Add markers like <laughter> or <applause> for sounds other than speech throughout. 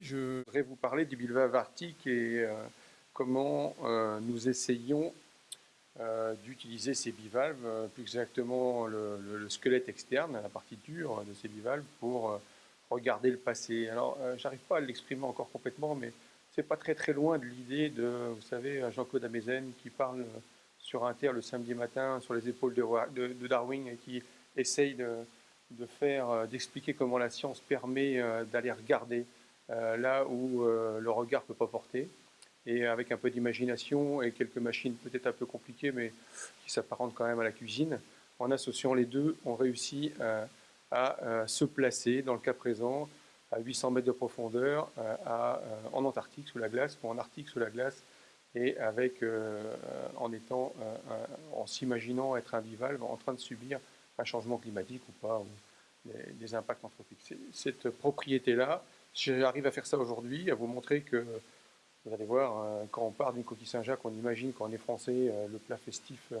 Je voudrais vous parler du bivalve arctique et euh, comment euh, nous essayons euh, d'utiliser ces bivalves, plus exactement le, squelette externe, la partie dure de ces bivalves, pour regarder le passé. Alors, j'arrive pas à l'exprimer encore complètement, mais c'est pas très très loin de l'idée de, vous savez, Jean-Claude Amezen qui parle sur Inter le samedi matin sur les épaules de, Darwin et qui essaye de, faire, d'expliquer comment la science permet d'aller regarder euh, là où euh, le regard peut pas porter. Et avec un peu d'imagination et quelques machines peut-être un peu compliquées, mais qui s'apparentent quand même à la cuisine, en associant les deux, on réussit euh, à se placer, dans le cas présent, à 800 mètres de profondeur, en Antarctique sous la glace, ou en Arctique sous la glace, et avec, en étant, en s'imaginant être un bivalve en train de subir un changement climatique ou pas, ou des impacts anthropiques. Cette propriété-là, J'arrive à faire ça aujourd'hui, à vous montrer que, vous allez voir, euh, quand on parle d'une coquille Saint-Jacques, on imagine quand on est français euh, le plat festif euh,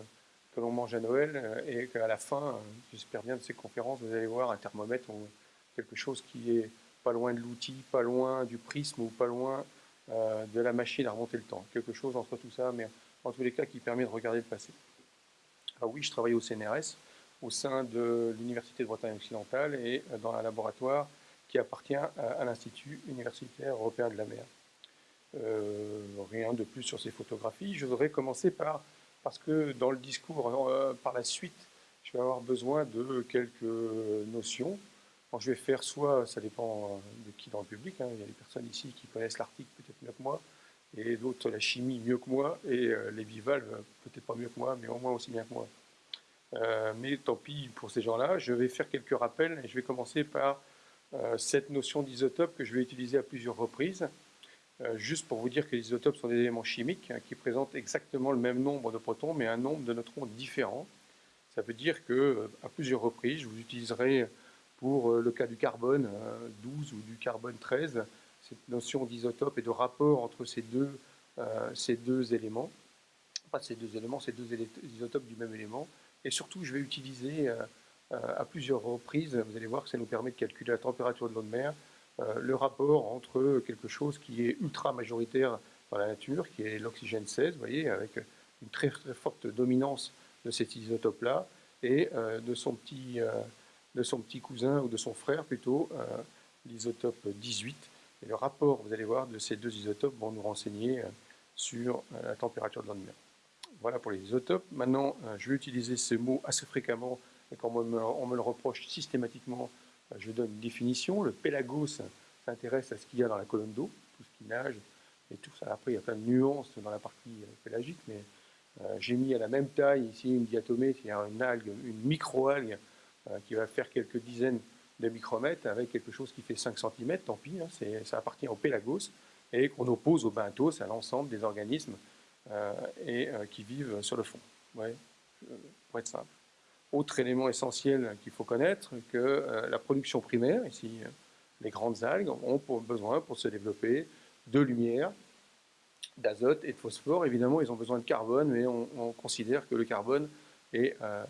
que l'on mange à Noël, et qu'à la fin, j'espère bien de ces conférences, vous allez voir un thermomètre ou quelque chose qui est pas loin de l'outil, pas loin du prisme ou pas loin de la machine à remonter le temps. Quelque chose entre tout ça, mais en tous les cas qui permet de regarder le passé. Alors oui, je travaille au CNRS, au sein de l'Université de Bretagne occidentale et dans un laboratoire qui appartient à, l'Institut universitaire européen de la mer. Euh, rien de plus sur ces photographies. Je voudrais commencer par, parce que dans le discours euh, par la suite, je vais avoir besoin de quelques notions. je vais faire soit, ça dépend de qui dans le public, hein. il y a des personnes ici qui connaissent l'Arctique peut-être mieux que moi, et d'autres la chimie mieux que moi, et euh, les bivalves peut-être pas mieux que moi, mais au moins aussi bien que moi. mais tant pis pour ces gens-là, je vais faire quelques rappels, et je vais commencer par cette notion d'isotope que je vais utiliser à plusieurs reprises, juste pour vous dire que les isotopes sont des éléments chimiques hein, qui présentent exactement le même nombre de protons, mais un nombre de neutrons différent. Ça veut dire que euh, à plusieurs reprises, je vous utiliserai pour le cas du carbone 12 ou du carbone 13, cette notion d'isotope et de rapport entre ces deux, éléments. Pas ces deux éléments, ces deux isotopes du même élément. Et surtout, je vais utiliser euh, à plusieurs reprises. Vous allez voir que ça nous permet de calculer la température de l'eau de mer, euh, le rapport entre quelque chose qui est ultra majoritaire dans la nature, qui est l'oxygène 16, vous voyez, avec une très, très forte dominance de cet isotope-là, et euh, de, son petit, de son petit cousin, ou de son frère plutôt, l'isotope 18. Et le rapport, vous allez voir, de ces deux isotopes vont nous renseigner sur la température de mer. Voilà pour les isotopes. Maintenant, je vais utiliser ce mot assez fréquemment et quand on me, le reproche systématiquement, euh, je donne une définition. Le pélagos s'intéresse à ce qu'il y a dans la colonne d'eau, tout ce qui nage, et tout ça. Après, il y a plein de nuances dans la partie euh, pélagique, mais euh, j'ai mis à la même taille ici une diatomée, c'est-à-dire une algue, une micro-algue qui va faire quelques dizaines de micromètres avec quelque chose qui fait 5 cm, tant pis, hein, ça appartient au pélagos, et qu'on oppose au benthos, à l'ensemble des organismes qui vivent sur le fond. Pour être simple. Autre élément essentiel qu'il faut connaître, que euh, la production primaire, ici euh, les grandes algues, ont besoin pour se développer de lumière, d'azote et de phosphore. Évidemment, ils ont besoin de carbone, mais on, considère que le carbone est, euh,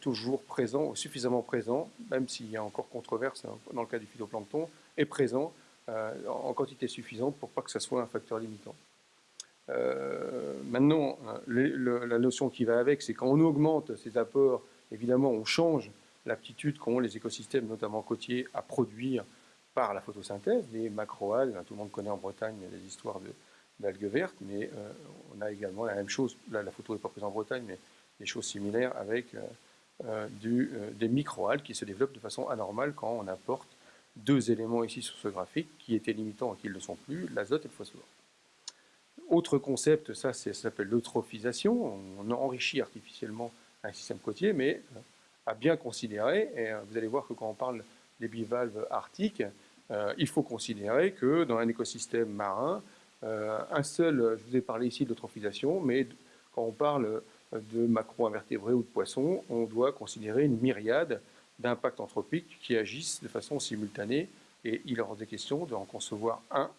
toujours présent, ou suffisamment présent, même s'il y a encore controverse dans le cas du phytoplancton, est présent en quantité suffisante pour pas que ce soit un facteur limitant. Euh, maintenant, la notion qui va avec, c'est quand on augmente ces apports, évidemment, on change l'aptitude qu'ont les écosystèmes, notamment côtiers, à produire par la photosynthèse, les macroalgues. Tout le monde connaît en Bretagne les histoires d'algues vertes, mais euh, on a également la même chose. Là, la photo n'est pas prise en Bretagne, mais des choses similaires avec euh, du, des microalgues qui se développent de façon anormale quand on apporte deux éléments ici sur ce graphique qui étaient limitants et qui ne le sont plus, l'azote et le phosphore. Autre concept, ça, s'appelle l'eutrophisation. On enrichit artificiellement un système côtier, mais euh, à bien considérer, et euh, vous allez voir que quand on parle des bivalves arctiques, euh, il faut considérer que dans un écosystème marin, un seul, je vous ai parlé ici de l'eutrophisation, mais quand on parle de macro-invertébrés ou de poissons, on doit considérer une myriade d'impacts anthropiques qui agissent de façon simultanée et il est hors des questions d'en concevoir un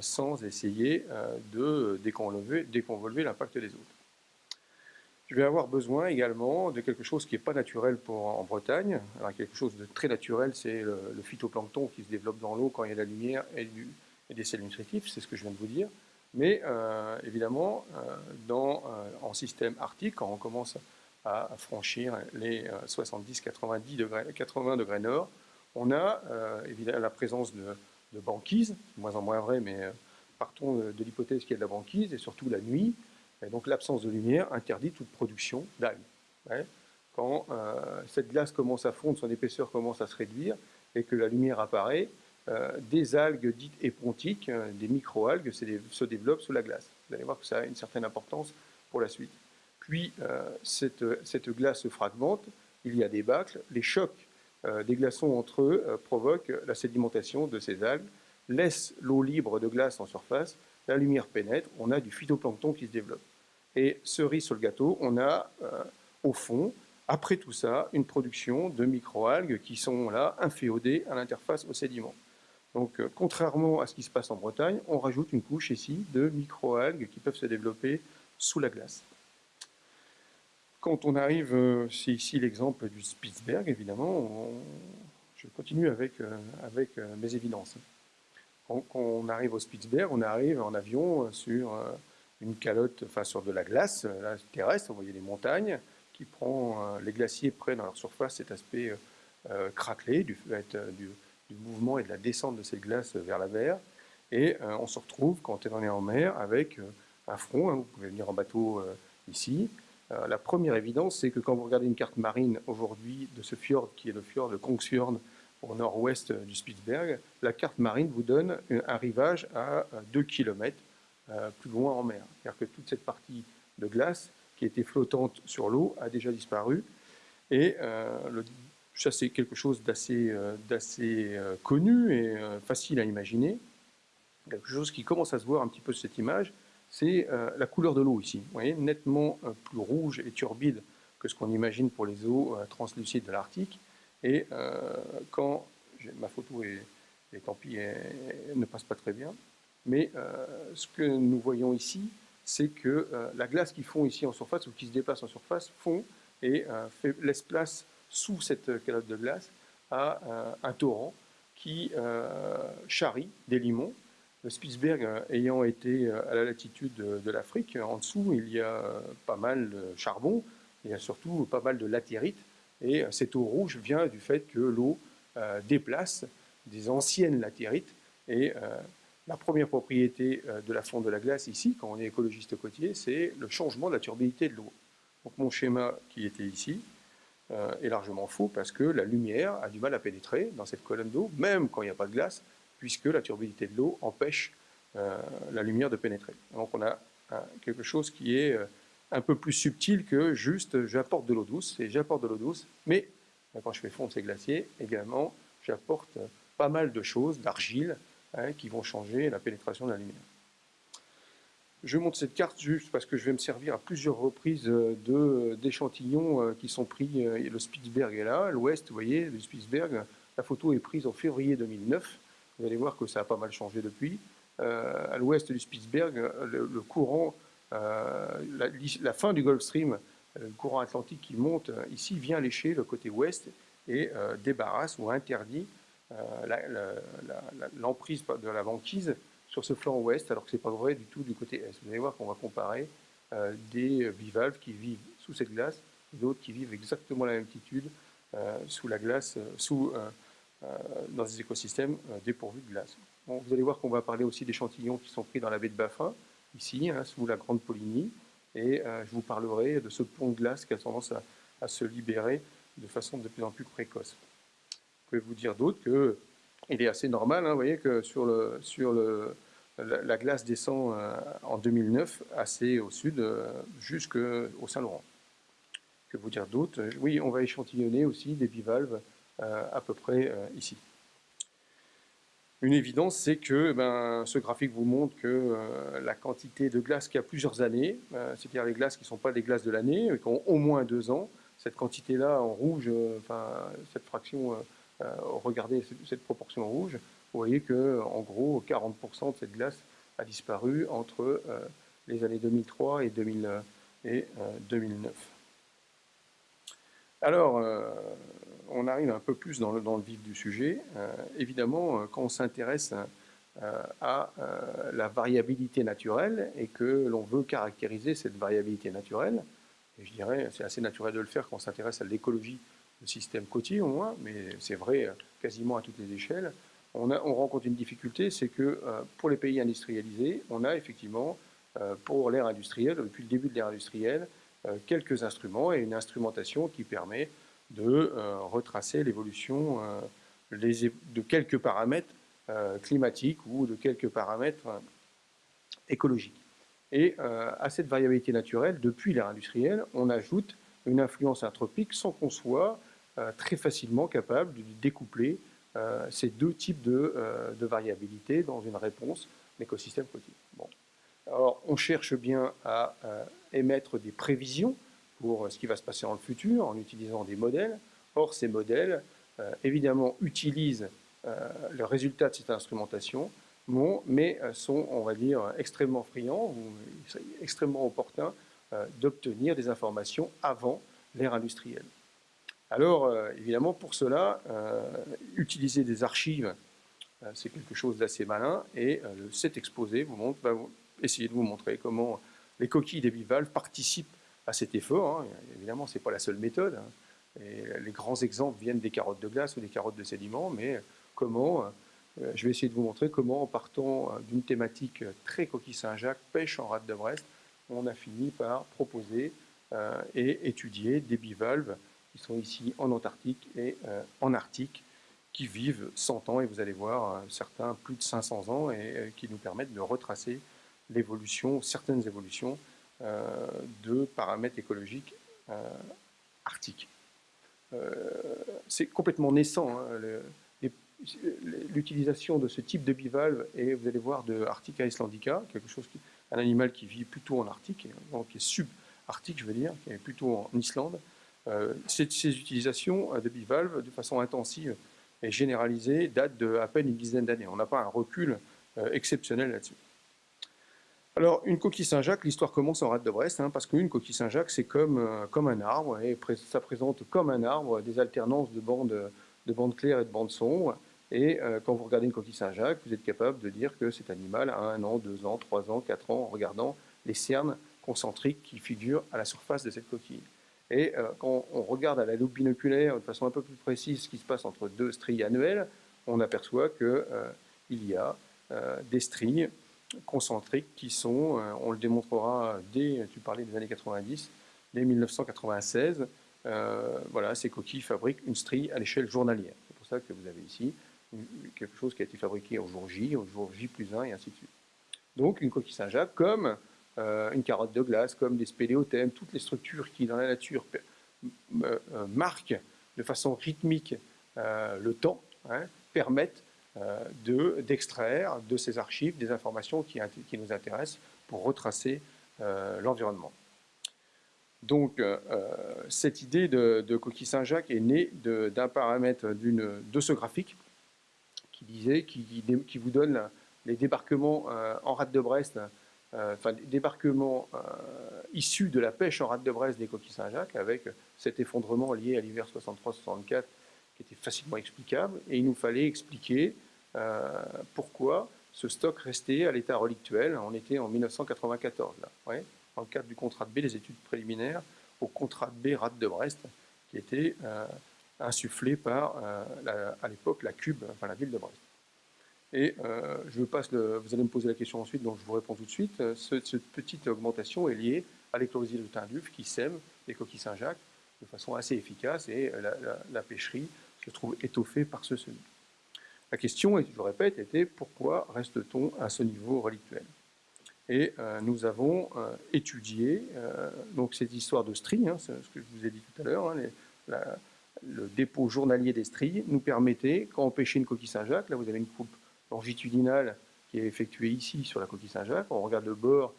sans essayer euh, de déconvolver l'impact des autres. Je vais avoir besoin également de quelque chose qui n'est pas naturel pour, en Bretagne. Quelque chose de très naturel, c'est le, phytoplancton qui se développe dans l'eau quand il y a de la lumière et, des sels nutritifs, c'est ce que je viens de vous dire. Mais euh, évidemment, en système arctique, quand on commence à franchir les 70-90 degrés, 80 degrés nord, on a évidemment la présence de, de banquise, moins en moins vrai, mais euh, partons de l'hypothèse qu'il y a de la banquise, et surtout la nuit, et donc l'absence de lumière interdit toute production d'algues. Quand euh, cette glace commence à fondre, son épaisseur commence à se réduire, et que la lumière apparaît, euh, des algues dites épontiques, des micro-algues, se développent sous la glace. Vous allez voir que ça a une certaine importance pour la suite. Puis, cette, cette glace se fragmente, il y a des bâcles, les chocs des glaçons entre eux euh, provoquent la sédimentation de ces algues, laissent l'eau libre de glace en surface, la lumière pénètre, on a du phytoplancton qui se développe. Et cerise sur le gâteau, on a euh, au fond, après tout ça, une production de microalgues qui sont là inféodées à l'interface au sédiment. Donc, contrairement à ce qui se passe en Bretagne, on rajoute une couche ici de microalgues qui peuvent se développer sous la glace. Quand on arrive, euh, c'est ici l'exemple du Spitzberg, évidemment, je continue avec, euh, euh, mes évidences. Quand, on arrive au Spitzberg, on arrive en avion sur une calotte, enfin sur de la glace terrestre, vous voyez les montagnes, qui prend, les glaciers prennent à leur surface cet aspect craquelé du fait du, mouvement et de la descente de cette glace vers la mer. Et on se retrouve, quand on est en mer, avec un front, hein, vous pouvez venir en bateau ici, euh, la première évidence, c'est que quand vous regardez une carte marine aujourd'hui de ce fjord, qui est le fjord de Kongsfjord, au nord-ouest du Spitzberg, la carte marine vous donne un rivage à 2 km euh, plus loin en mer. C'est-à-dire que toute cette partie de glace qui était flottante sur l'eau a déjà disparu. Et euh, ça, c'est quelque chose d'assez connu et facile à imaginer. Quelque chose qui commence à se voir un petit peu sur cette image, c'est euh, la couleur de l'eau ici. Vous voyez, nettement euh, plus rouge et turbide que ce qu'on imagine pour les eaux euh, translucides de l'Arctique. Et quand ma photo est, et tant pis, ne passe pas très bien, mais ce que nous voyons ici, c'est que la glace qui fond ici en surface ou qui se déplace en surface fond et laisse place sous cette calotte de glace à un torrent qui charrie des limons Spitzberg euh, ayant été euh, à la latitude de, l'Afrique, en dessous, il y a euh, pas mal de charbon, il y a surtout pas mal de latérite, et cette eau rouge vient du fait que l'eau déplace des anciennes latérites, et la première propriété de la fonte de la glace ici, quand on est écologiste côtier, c'est le changement de la turbidité de l'eau. Donc mon schéma qui était ici est largement faux parce que la lumière a du mal à pénétrer dans cette colonne d'eau, même quand il n'y a pas de glace, puisque la turbidité de l'eau empêche euh, la lumière de pénétrer. Donc on a quelque chose qui est euh, un peu plus subtil que juste j'apporte de l'eau douce, et j'apporte de l'eau douce, mais quand je fais fondre ces glaciers, également, j'apporte pas mal de choses, d'argile, hein, qui vont changer la pénétration de la lumière. Je montre cette carte juste parce que je vais me servir à plusieurs reprises d'échantillons euh, qui sont pris. Le Spitzberg est là, l'ouest, vous voyez, le Spitzberg. La photo est prise en février 2009. Vous allez voir que ça a pas mal changé depuis. Euh, à l'ouest du Spitzberg, le, courant, euh, la, fin du Gulf Stream, euh, le courant atlantique qui monte ici vient lécher le côté ouest et débarrasse ou interdit l'emprise de la banquise sur ce flanc ouest, alors que ce n'est pas vrai du tout du côté est. Vous allez voir qu'on va comparer des bivalves qui vivent sous cette glace d'autres qui vivent exactement à la même altitude sous la glace, sous euh, dans des écosystèmes euh, dépourvus de glace. vous allez voir qu'on va parler aussi d'échantillons qui sont pris dans la baie de Baffin, ici, hein, sous la Grande Poligny, et euh, je vous parlerai de ce pont de glace qui a tendance à, se libérer de façon de plus en plus précoce. Je vous dire d'autre qu'il est assez normal, hein, vous voyez que sur, le, sur le, la, glace descend en 2009 assez au sud, jusqu'au Saint-Laurent. Que vous dire d'autre Oui, on va échantillonner aussi des bivalves euh, à peu près euh, ici. Une évidence, c'est que ben, ce graphique vous montre que euh, la quantité de glace qui a plusieurs années, euh, c'est-à-dire les glaces qui ne sont pas des glaces de l'année, qui ont au moins deux ans, cette quantité-là en rouge, cette fraction, regardez cette proportion en rouge, vous voyez que en gros 40% de cette glace a disparu entre les années 2003 et, 2009. Alors, on arrive un peu plus dans le, vif du sujet. Euh, évidemment, euh, quand on s'intéresse euh, à la variabilité naturelle et que l'on veut caractériser cette variabilité naturelle, et je dirais c'est assez naturel de le faire quand on s'intéresse à l'écologie du système côtier au moins, mais c'est vrai quasiment à toutes les échelles, on, on rencontre une difficulté, c'est que pour les pays industrialisés, on a effectivement, pour l'ère industrielle, depuis le début de l'ère industrielle, quelques instruments et une instrumentation qui permet de euh, retracer l'évolution euh, de quelques paramètres euh, climatiques ou de quelques paramètres écologiques. Et à cette variabilité naturelle, depuis l'ère industrielle, on ajoute une influence anthropique sans qu'on soit très facilement capable de découpler ces deux types de, de, variabilité dans une réponse d'écosystème côtier. Bon. Alors, on cherche bien à émettre des prévisions pour ce qui va se passer dans le futur en utilisant des modèles. Or, ces modèles, euh, évidemment, utilisent euh, le résultat de cette instrumentation, mais euh, sont, on va dire, extrêmement friands extrêmement opportuns d'obtenir des informations avant l'ère industrielle. Alors, évidemment, pour cela, utiliser des archives, c'est quelque chose d'assez malin, et cet exposé vous montre, va essayer de vous montrer comment les coquilles des bivalves participent à cet effort. Hein. Évidemment, ce n'est pas la seule méthode. Hein. Et les grands exemples viennent des carottes de glace ou des carottes de sédiments, mais comment, euh, je vais essayer de vous montrer comment, en partant euh, d'une thématique très coquille Saint-Jacques, pêche en rade de Brest, on a fini par proposer euh, et étudier des bivalves qui sont ici en Antarctique et en Arctique, qui vivent 100 ans, et vous allez voir certains plus de 500 ans, et qui nous permettent de retracer l'évolution, certaines évolutions de paramètres écologiques euh, arctiques. Euh, c'est complètement naissant. Hein, l'utilisation de ce type de bivalve, et vous allez voir de Arctica islandica, quelque chose un animal qui vit plutôt en Arctique, qui est subarctique, je veux dire, qui est plutôt en Islande. ces, ces, utilisations de bivalves de façon intensive et généralisée datent de à peine une dizaine d'années. On n'a pas un recul exceptionnel là-dessus. Alors, une coquille Saint-Jacques, l'histoire commence en rade de Brest, hein, parce qu'une coquille Saint-Jacques, c'est comme, euh, comme un arbre, et ça présente comme un arbre des alternances de bandes, de bandes claires et de bandes sombres. Et euh, quand vous regardez une coquille Saint-Jacques, vous êtes capable de dire que cet animal a un an, deux ans, trois ans, quatre ans, en regardant les cernes concentriques qui figurent à la surface de cette coquille. Et euh, quand on regarde à la loupe binoculaire de façon un peu plus précise ce qui se passe entre deux stries annuelles, on aperçoit qu'il y a des stries concentriques qui sont, euh, on le démontrera dès, tu parlais des années 90, dès 1996, euh, voilà, ces coquilles fabriquent une strie à l'échelle journalière. C'est pour ça que vous avez ici quelque chose qui a été fabriqué au jour J, au jour J plus 1 et ainsi de suite. Donc une coquille Saint-Jacques, comme euh, une carotte de glace, comme des spéléothèmes, toutes les structures qui dans la nature marquent de façon rythmique le temps, hein, permettent d'extraire de, ces archives des informations qui, nous intéressent pour retracer euh, l'environnement. Donc, euh, cette idée de, coquille Saint-Jacques est née d'un paramètre de ce graphique qui disait, qui, vous donne les débarquements en rade de Brest, enfin, les débarquements issus de la pêche en rade de Brest des coquilles Saint-Jacques, avec cet effondrement lié à l'hiver 63-64 qui était facilement explicable, et il nous fallait expliquer euh, pourquoi ce stock restait à l'état relictuel? On était en 1994, là, dans le cadre du contrat de B, les études préliminaires, au contrat de B RAD de Brest, qui était euh, insufflé par, euh, à l'époque, la Cube, enfin la ville de Brest. Et je passe vous allez me poser la question ensuite, donc je vous réponds tout de suite. cette petite augmentation est liée à l'éclosie de Tinduf qui sème les coquilles Saint-Jacques de façon assez efficace et la, la, pêcherie se trouve étoffée par ce semis. La question, et je le répète, était pourquoi reste-t-on à ce niveau relictuel? Et euh, nous avons euh, étudié euh, donc cette histoire de stries, hein, ce que je vous ai dit tout à l'heure, hein, le dépôt journalier des stries nous permettait, quand on pêchait une coquille Saint-Jacques, là vous avez une coupe longitudinale qui est effectuée ici sur la coquille Saint-Jacques. On regarde le bord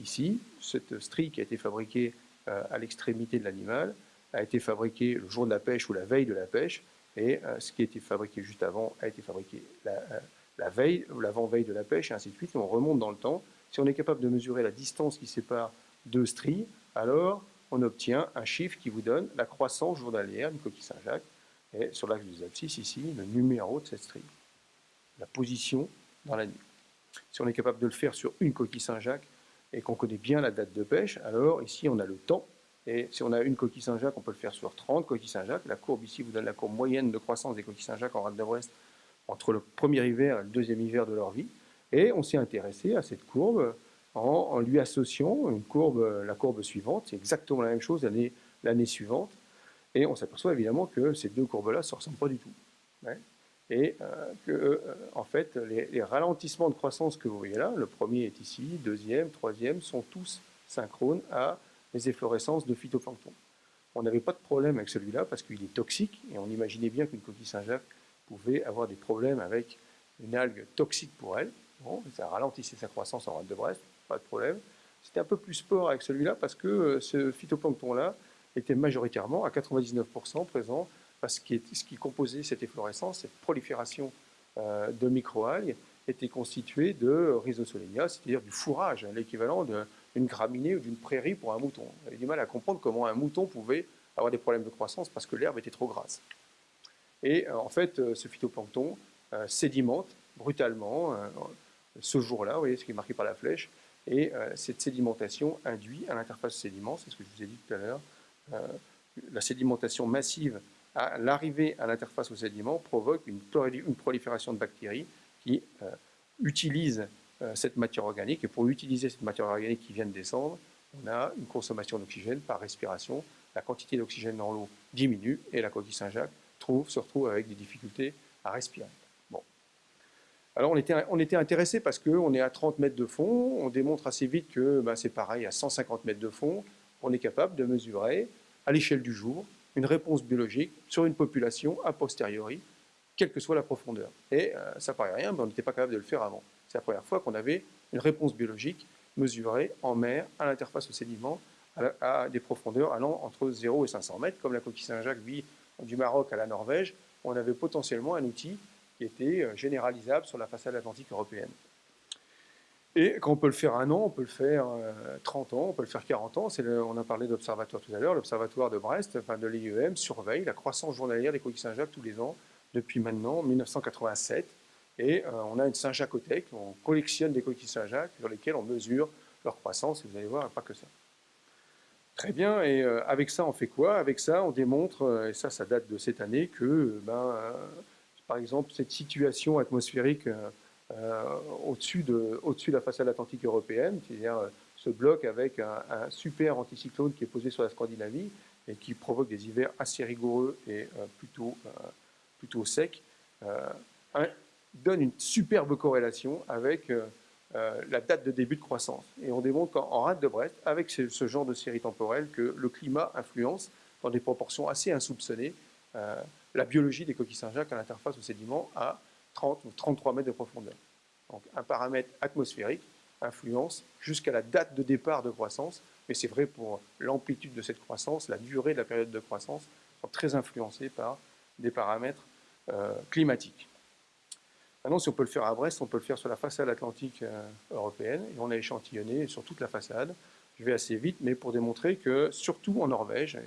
ici. Cette strie qui a été fabriquée à l'extrémité de l'animal a été fabriquée le jour de la pêche ou la veille de la pêche. Et ce qui a été fabriqué juste avant a été fabriqué la, la veille ou l'avant-veille de la pêche, et ainsi de suite. Et on remonte dans le temps. Si on est capable de mesurer la distance qui sépare deux stries, alors on obtient un chiffre qui vous donne la croissance journalière d'une coquille Saint-Jacques, et sur l'axe des abscisses, ici, le numéro de cette strie, la position dans la nuit. Si on est capable de le faire sur une coquille Saint-Jacques et qu'on connaît bien la date de pêche, alors ici on a le temps, et si on a une coquille Saint-Jacques, on peut le faire sur 30 coquilles Saint-Jacques. La courbe ici vous donne la courbe moyenne de croissance des coquilles Saint-Jacques en rade de Brest entre le premier hiver et le deuxième hiver de leur vie. Et on s'est intéressé à cette courbe en, lui associant une courbe, la courbe suivante, c'est exactement la même chose l'année suivante, et on s'aperçoit évidemment que ces deux courbes-là ne se ressemblent pas du tout. Et euh, que, euh, en fait, les, ralentissements de croissance que vous voyez là, le premier est ici, deuxième, troisième, sont tous synchrones à les efflorescences de phytoplancton. On n'avait pas de problème avec celui-là parce qu'il est toxique, et on imaginait bien qu'une coquille Saint-Jacques pouvait avoir des problèmes avec une algue toxique pour elle. Bon, ça ralentissait sa croissance en rade de Brest, pas de problème. C'était un peu plus sport avec celui-là parce que euh, ce phytoplancton-là était majoritairement à 99% présent parce que ce qui composait cette efflorescence, cette prolifération euh, de microalgues, était constitué de rhizosolenia, c'est-à-dire du fourrage, l'équivalent d'une graminée ou d'une prairie pour un mouton. On avait du mal à comprendre comment un mouton pouvait avoir des problèmes de croissance parce que l'herbe était trop grasse. Et euh, en fait, euh, ce phytoplancton euh, sédimente brutalement ce jour-là, vous voyez ce qui est marqué par la flèche, et cette sédimentation induit à l'interface sédiment, c'est ce que je vous ai dit tout à l'heure, la sédimentation massive à l'arrivée à l'interface au sédiment provoque une, prolifération de bactéries qui utilisent cette matière organique. Et pour utiliser cette matière organique qui vient de descendre, on a une consommation d'oxygène par respiration. La quantité d'oxygène dans l'eau diminue et la coquille Saint-Jacques se retrouve avec des difficultés à respirer. Bon. Alors on était, on était intéressé parce qu'on est à 30 mètres de fond, on démontre assez vite que ben, c'est pareil, à 150 mètres de fond, on est capable de mesurer à l'échelle du jour une réponse biologique sur une population a posteriori, quelle que soit la profondeur. Et euh, ça paraît rien, mais on n'était pas capable de le faire avant. C'est la première fois qu'on avait une réponse biologique mesurée en mer à l'interface au sédiment à, des profondeurs allant entre 0 et 500 mètres, comme la coquille Saint-Jacques vit du Maroc à la Norvège, on avait potentiellement un outil qui était euh, généralisable sur la façade atlantique européenne. Et quand on peut le faire un an, on peut le faire 30 euh, ans, on peut le faire 40 ans. on a parlé d'observatoire tout à l'heure. L'observatoire de Brest, enfin de l'IEM, surveille la croissance journalière des coquilles Saint-Jacques tous les ans depuis maintenant 1987. Et euh, on a une Saint-Jacothèque, on collectionne des coquilles Saint-Jacques sur lesquelles on mesure leur croissance. Et vous allez voir, pas que ça. Très bien, et euh, avec ça, on fait quoi? Avec ça, on démontre, euh, et ça, ça date de cette année, que, ben, par exemple, cette situation atmosphérique au-dessus de, au de, la façade atlantique européenne, c'est-à-dire ce bloc avec un, super anticyclone qui est posé sur la Scandinavie et qui provoque des hivers assez rigoureux et plutôt, plutôt secs, donne une superbe corrélation avec euh, la date de début de croissance. Et on démontre qu'en rade de Brest, avec ce, genre de série temporelle, que le climat influence dans des proportions assez insoupçonnées euh, la biologie des coquilles Saint-Jacques à l'interface au sédiment à 30 ou 33 mètres de profondeur. Donc un paramètre atmosphérique influence jusqu'à la date de départ de croissance, mais c'est vrai pour l'amplitude de cette croissance, la durée de la période de croissance sont très influencés par des paramètres euh, climatiques. Maintenant, si on peut le faire à Brest, on peut le faire sur la façade atlantique euh, européenne, et on a échantillonné sur toute la façade. Je vais assez vite, mais pour démontrer que, surtout en Norvège,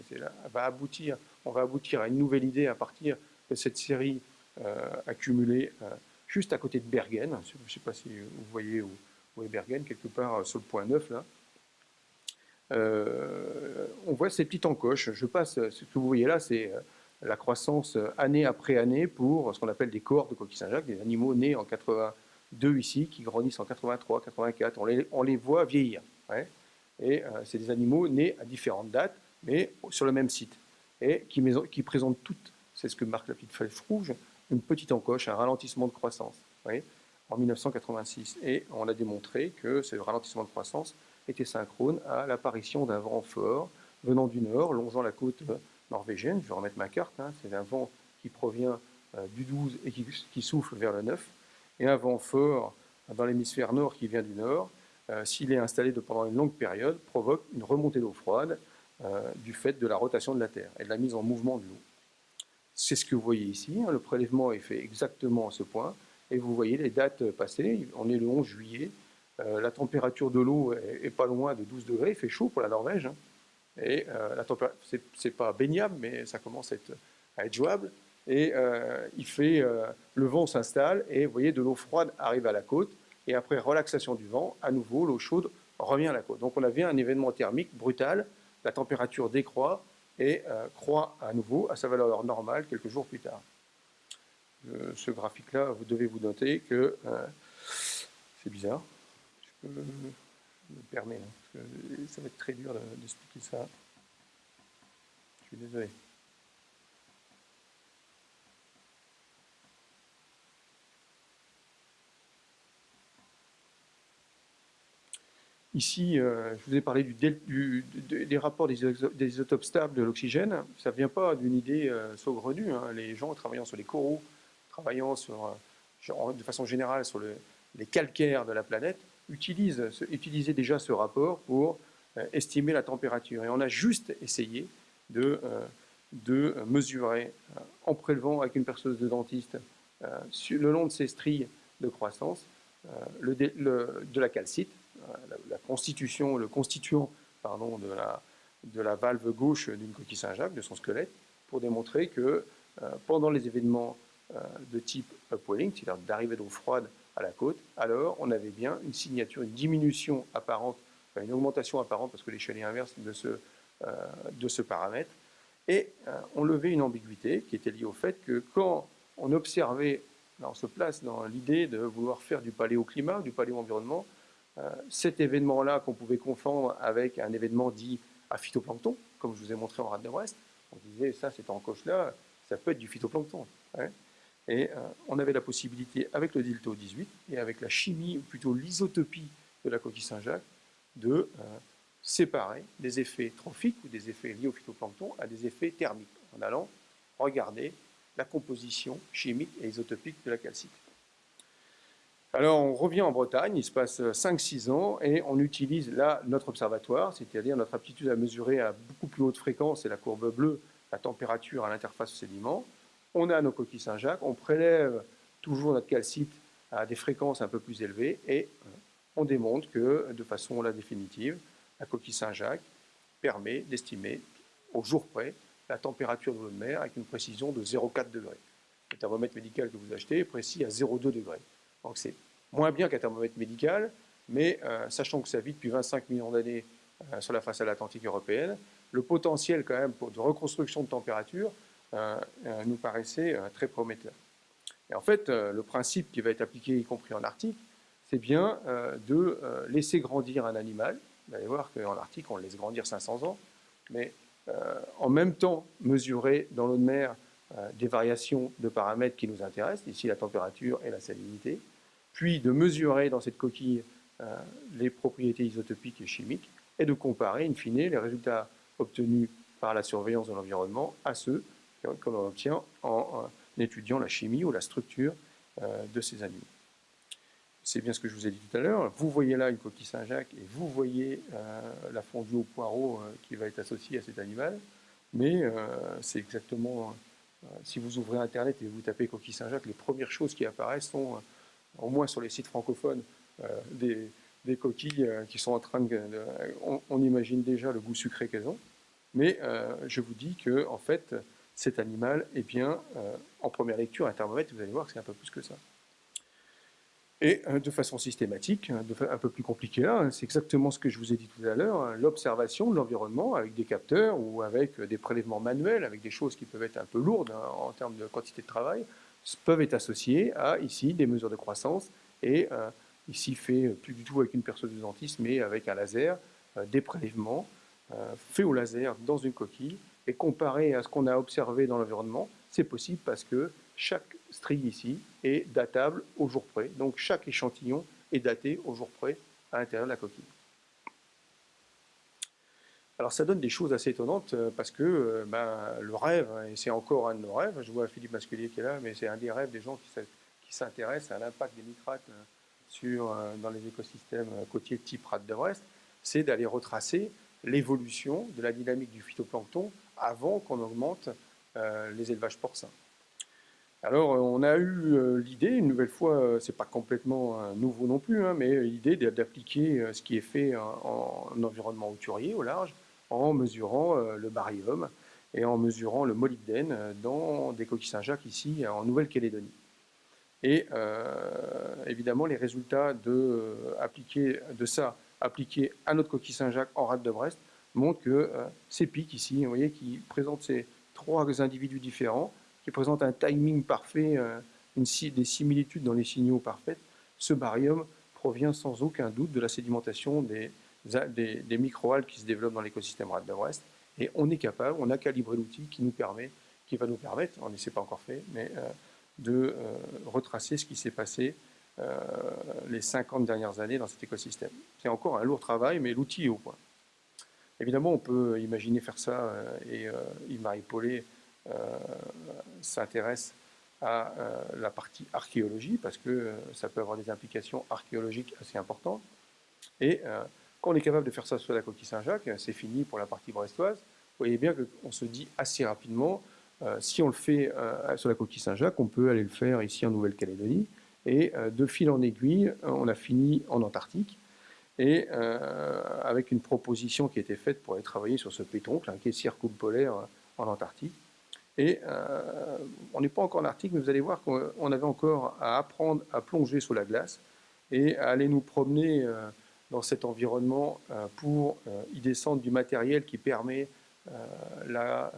on va aboutir à une nouvelle idée à partir de cette série euh, accumulée euh, juste à côté de Bergen. Je ne sais pas si vous voyez où, où est Bergen, quelque part sur le point 9, là. on voit ces petites encoches. Je passe, ce que vous voyez là, c'est la croissance année après année pour ce qu'on appelle des corps de coquilles Saint-Jacques, des animaux nés en 82 ici, qui grandissent en 83, 84. On les, on les voit vieillir. Et euh, c'est des animaux nés à différentes dates, mais sur le même site. Et qui, présentent toutes, c'est ce que marque la petite flèche rouge, une petite encoche, un ralentissement de croissance. en 1986. Et on a démontré que ce ralentissement de croissance était synchrone à l'apparition d'un vent fort venant du nord, longeant la côte norvégienne, je vais remettre ma carte, hein. c'est un vent qui provient euh, du 12 et qui, souffle vers le 9, et un vent fort dans l'hémisphère nord qui vient du nord, s'il est installé pendant une longue période, provoque une remontée d'eau froide du fait de la rotation de la Terre et de la mise en mouvement de l'eau. C'est ce que vous voyez ici. Hein. le prélèvement est fait exactement à ce point. Et vous voyez les dates passées. On est le 11 juillet. Euh, la température de l'eau est, pas loin de 12 degrés. Il fait chaud pour la Norvège. Hein. Et euh, la température, c'est pas baignable, mais ça commence à être, jouable. Et euh, il fait, le vent s'installe et vous voyez de l'eau froide arrive à la côte. Et après relaxation du vent, à nouveau l'eau chaude revient à la côte. Donc on avait un événement thermique brutal. La température décroît et euh, croît à nouveau à sa valeur normale quelques jours plus tard. Euh, ce graphique-là, vous devez vous noter que euh, c'est bizarre. Je peux me permettre, hein, ça va être très dur d'expliquer ça. Je suis désolé. Ici, euh, je vous ai parlé des rapports des, isotopes stables de l'oxygène. Ça ne vient pas d'une idée euh, saugrenue. Hein. Les gens travaillant sur les coraux, travaillant sur, euh, de façon générale sur les calcaires de la planète, utilisent, utilisaient déjà ce rapport pour estimer la température. Et on a juste essayé de, de mesurer, en prélevant avec une perceuse de dentiste, le long de ces stries de croissance, le, de la calcite, la, constitution, le constituant pardon, de, la, de la valve gauche d'une coquille Saint-Jacques, de son squelette, pour démontrer que euh, pendant les événements euh, de type upwelling, c'est-à-dire d'arrivée d'eau froide à la côte, alors on avait bien une signature, une diminution apparente, une augmentation apparente, parce que l'échelle est inverse de ce, euh, de ce paramètre, et on levait une ambiguïté qui était liée au fait que quand on observait, on se place dans l'idée de vouloir faire du paléoclimat, du paléo-environnement, euh, cet événement-là qu'on pouvait confondre avec un événement dit à phytoplancton, comme je vous ai montré en rade de Brest, on disait ça c'est en coche là, ça peut être du phytoplancton. Hein. Et euh, on avait la possibilité, avec le Dilto 18 et avec la chimie, ou plutôt l'isotopie de la coquille Saint-Jacques, de euh, séparer des effets trophiques ou des effets liés au phytoplancton à des effets thermiques, en allant regarder la composition chimique et isotopique de la calcite. Alors on revient en Bretagne, il se passe 5-6 ans, et on utilise là notre observatoire, c'est-à-dire notre aptitude à mesurer à beaucoup plus haute fréquence, c'est la courbe bleue, la température à l'interface sédiment. On a nos coquilles Saint-Jacques, on prélève toujours notre calcite à des fréquences un peu plus élevées, et euh, on démontre que, de façon la définitive, la coquille Saint-Jacques permet d'estimer au jour près la température de l'eau de mer avec une précision de 0,4 degrés. Le thermomètre médical que vous achetez est précis à 0,2 degrés. Donc c'est moins bien qu'un thermomètre médical, mais euh, sachant que ça vit depuis 25 millions d'années euh, sur la façade atlantique européenne, le potentiel quand même de reconstruction de température nous paraissait très prometteur. Et en fait, le principe qui va être appliqué, y compris en Arctique, c'est bien de laisser grandir un animal. Vous allez voir qu'en Arctique, on le laisse grandir 500 ans, mais en même temps mesurer dans l'eau de mer des variations de paramètres qui nous intéressent, ici la température et la salinité, puis de mesurer dans cette coquille euh, les propriétés isotopiques et chimiques, et de comparer, in fine, les résultats obtenus par la surveillance de l'environnement à ceux que l'on obtient en, étudiant la chimie ou la structure euh, de ces animaux. C'est bien ce que je vous ai dit tout à l'heure. Vous voyez là une coquille Saint-Jacques et vous voyez euh, la fondue au poireau qui va être associée à cet animal. Mais c'est exactement, si vous ouvrez Internet et vous tapez coquille Saint-Jacques, les premières choses qui apparaissent sont au moins sur les sites francophones, euh, des, coquilles euh, qui sont en train de... on, imagine déjà le goût sucré qu'elles ont, mais euh, je vous dis que en fait, cet animal, eh bien, en première lecture, un thermomètre, vous allez voir que c'est un peu plus que ça. Et de façon systématique, un peu plus compliqué là, c'est exactement ce que je vous ai dit tout à l'heure, hein, l'observation de l'environnement avec des capteurs ou avec des prélèvements manuels, avec des choses qui peuvent être un peu lourdes hein, en termes de quantité de travail, peuvent être associés à, ici, des mesures de croissance, et euh, ici fait plus du tout avec une perceuse de dentiste, mais avec un laser, euh, des prélèvements euh, faits au laser dans une coquille, et comparé à ce qu'on a observé dans l'environnement, c'est possible parce que chaque strie ici est datable au jour près, donc chaque échantillon est daté au jour près à l'intérieur de la coquille. Alors ça donne des choses assez étonnantes euh, parce que euh, ben, le rêve, et c'est encore un de nos rêves, je vois Philippe Masculier qui est là, mais c'est un des rêves des gens qui, qui s'intéresse à l'impact des nitrates sur, dans les écosystèmes côtiers type rade de Brest, c'est d'aller retracer l'évolution de la dynamique du phytoplancton avant qu'on augmente les élevages porcins. Alors, on a eu l'idée, une nouvelle fois, c'est pas complètement nouveau non plus, hein, mais l'idée d'appliquer ce qui est fait en, environnement hauturier au large, en mesurant le barium et en mesurant le molybdène dans des coquilles Saint-Jacques ici en Nouvelle-Calédonie. Et évidemment, les résultats de, de ça appliqués à notre coquille Saint-Jacques en rade de Brest montrent que ces pics ici, vous voyez, qui présentent ces trois individus différents, qui présente un timing parfait, euh, des similitudes dans les signaux parfaites, ce barium provient sans aucun doute de la sédimentation des, des, microalgues qui se développent dans l'écosystème rade de Brest. Et on est capable, on a calibré l'outil qui nous permet, qui va nous permettre, on ne s'est pas encore fait, mais euh, de euh, retracer ce qui s'est passé les 50 dernières années dans cet écosystème. C'est encore un lourd travail, mais l'outil est au point. Évidemment, on peut imaginer faire ça, et Yves-Marie Paulet euh, s'intéresse à euh, la partie archéologie, parce que euh, ça peut avoir des implications archéologiques assez importantes. Et quand on est capable de faire ça sur la coquille Saint-Jacques, c'est fini pour la partie brestoise. Vous voyez bien qu'on se dit assez rapidement, si on le fait sur la coquille Saint-Jacques, on peut aller le faire ici en Nouvelle-Calédonie. Et de fil en aiguille, on a fini en Antarctique. Et avec une proposition qui été faite pour aller travailler sur ce pétoncle, qui est circumpolaire en Antarctique. Et euh, on n'est pas encore en Arctique, mais vous allez voir qu'on avait encore à apprendre à plonger sous la glace et à aller nous promener euh, dans cet environnement euh, pour y descendre du matériel qui permet le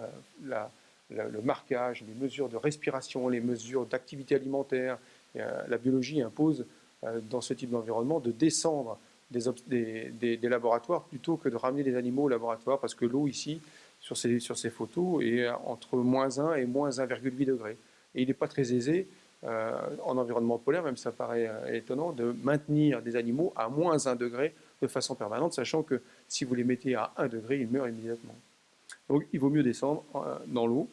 marquage, les mesures de respiration, les mesures d'activité alimentaire. la biologie impose dans ce type d'environnement de descendre des, laboratoires plutôt que de ramener des animaux au laboratoire parce que l'eau ici sur ces, photos est entre moins 1 et moins 1,8 degrés. Et il n'est pas très aisé euh, en environnement polaire, même ça paraît euh, étonnant, de maintenir des animaux à moins 1 degré de façon permanente, sachant que si vous les mettez à 1 degré, ils meurent immédiatement. Donc il vaut mieux descendre euh, dans l'eau.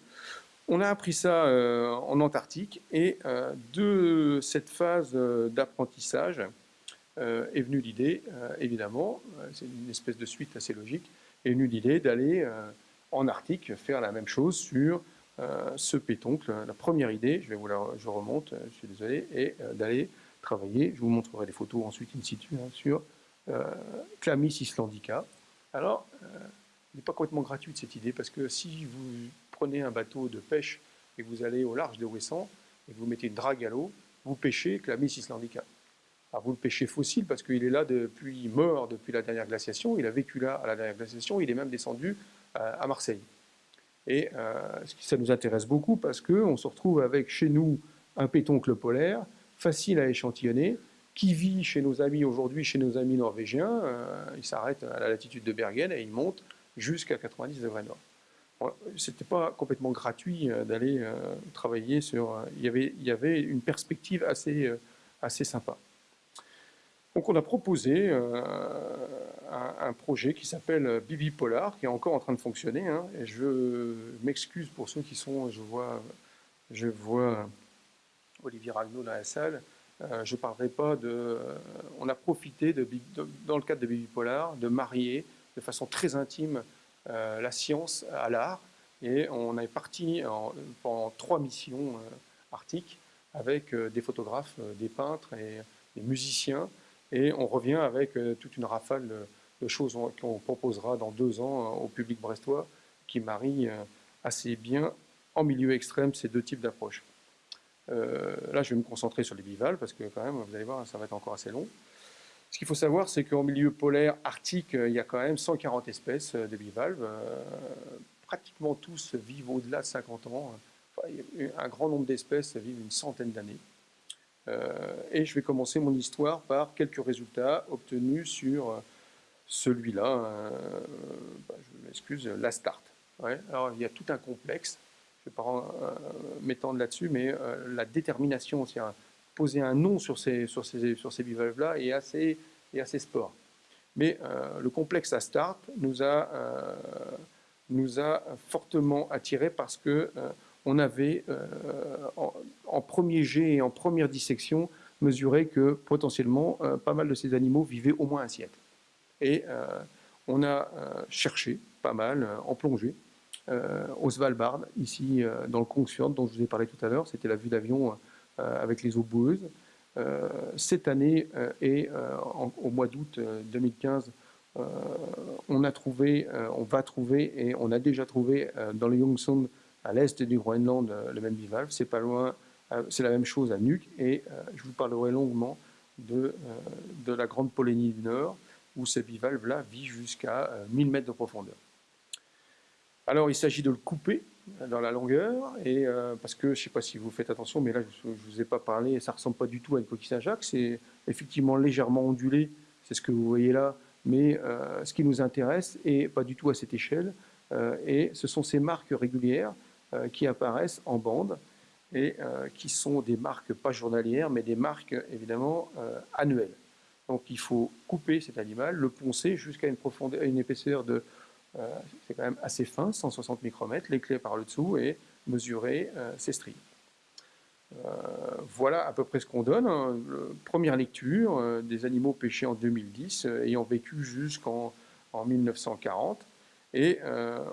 On a appris ça en Antarctique et de cette phase d'apprentissage est venue l'idée, évidemment, c'est une espèce de suite assez logique, est venue l'idée d'aller en Arctique faire la même chose sur euh, ce pétoncle. La première idée, je, vais vous la, je remonte, euh, je suis désolé, est euh, d'aller travailler, je vous montrerai des photos ensuite in situ, hein, sur Clamis islandica. Alors, il n'est pas complètement gratuite cette idée, parce que si vous prenez un bateau de pêche et vous allez au large de Ouessant, et vous mettez une drague à l'eau, vous pêchez Clamis islandica. Alors vous le pêchez fossile parce qu'il est là depuis mort depuis la dernière glaciation, il a vécu là à la dernière glaciation, il est même descendu euh, à Marseille. Et euh, ça nous intéresse beaucoup parce qu'on se retrouve avec chez nous un pétoncle polaire, facile à échantillonner, qui vit chez nos amis aujourd'hui, chez nos amis norvégiens. Euh, il s'arrête à la latitude de Bergen et il monte jusqu'à 90 degrés nord. Ce n'était pas complètement gratuit d'aller travailler sur... Il y, avait, il une perspective assez sympa. Donc on a proposé un, projet qui s'appelle Bibi Polar, qui est encore en train de fonctionner. Hein. et je m'excuse pour ceux qui sont, je vois, je vois Olivier Ragnaud dans la salle. Euh, je ne parlerai pas de... on a profité, de, dans le cadre de Bibi Polar, de marier de façon très intime euh, la science à l'art. Et on est parti en, trois missions euh, arctiques avec des photographes, des peintres et des musiciens. Et on revient avec toute une rafale de choses qu'on proposera dans deux ans euh, au public brestois qui marie euh, assez bien en milieu extrême ces deux types d'approches. Euh, là, je vais me concentrer sur les bivalves parce que quand même, vous allez voir, ça va être encore assez long. Ce qu'il faut savoir, c'est qu'en milieu polaire arctique, il y a quand même 140 espèces de bivalves. pratiquement tous vivent au-delà de 50 ans. un grand nombre d'espèces vivent une centaine d'années. Et je vais commencer mon histoire par quelques résultats obtenus sur celui-là, euh, bah, je m'excuse, la start. alors il y a tout un complexe, je ne vais pas euh, m'étendre là-dessus, mais euh, la détermination, c'est poser un nom sur ces, sur ces, sur ces. Mais le complexe à start nous a, nous a fortement attiré parce que on avait, en, premier jet et en première dissection, mesuré que potentiellement, pas mal de ces animaux vivaient au moins un siècle. Et on a cherché pas mal en plongée au Svalbard, ici dans le Kongsfjord, dont je vous ai parlé tout à l'heure. C'était la vue d'avion avec les eaux boueuses. cette année et au mois d'août 2015, on a trouvé, on va trouver et on a déjà trouvé dans le Youngsund, à l'est du Groenland, le même bivalve. C'est pas loin, c'est la même chose à Nuuk et je vous parlerai longuement de, de la Grande Polynésie du Nord où ce bivalve-là vit jusqu'à 1000 mètres de profondeur. Alors il s'agit de le couper dans la longueur, et, parce que je ne sais pas si vous faites attention, mais là je ne vous ai pas parlé, ça ne ressemble pas du tout à une coquille Saint-Jacques, c'est effectivement légèrement ondulé, c'est ce que vous voyez là, mais euh, ce qui nous intéresse, et pas du tout à cette échelle, euh, et ce sont ces marques régulières euh, qui apparaissent en bande, et qui sont des marques pas journalières, mais des marques évidemment annuelles. Donc il faut couper cet animal, le poncer jusqu'à une, profondeur, une épaisseur de, c'est quand même assez fin, 160 micromètres, l'éclair par le dessous et mesurer ses stries. Euh, voilà à peu près ce qu'on donne. Hein. Première lecture euh, des animaux pêchés en 2010, euh, ayant vécu jusqu'en 1940. Et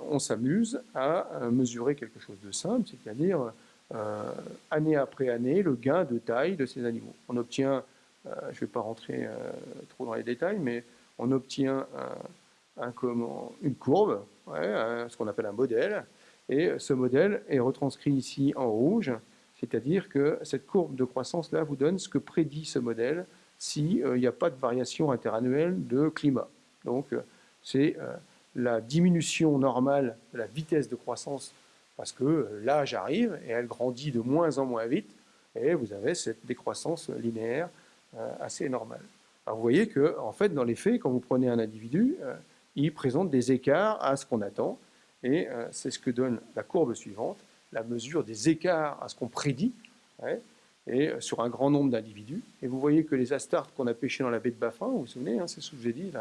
on s'amuse à mesurer quelque chose de simple, c'est-à-dire année après année le gain de taille de ces animaux. On obtient, je ne vais pas rentrer trop dans les détails, mais on obtient un, une courbe, ce qu'on appelle un modèle, et ce modèle est retranscrit ici en rouge, c'est-à-dire que cette courbe de croissance-là vous donne ce que prédit ce modèle s'il euh, n'y a pas de variation interannuelle de climat. Donc, euh, c'est euh, la diminution normale de la vitesse de croissance parce que l'âge arrive et elle grandit de moins en moins vite et vous avez cette décroissance linéaire assez normale. Vous voyez que, en fait, dans les faits, quand vous prenez un individu, il présente des écarts à ce qu'on attend et c'est ce que donne la courbe suivante la mesure des écarts à ce qu'on prédit, et euh, sur un grand nombre d'individus. Et vous voyez que les astartes qu'on a pêchés dans la baie de Baffin, vous vous souvenez, hein, c'est ce que je vous ai dit,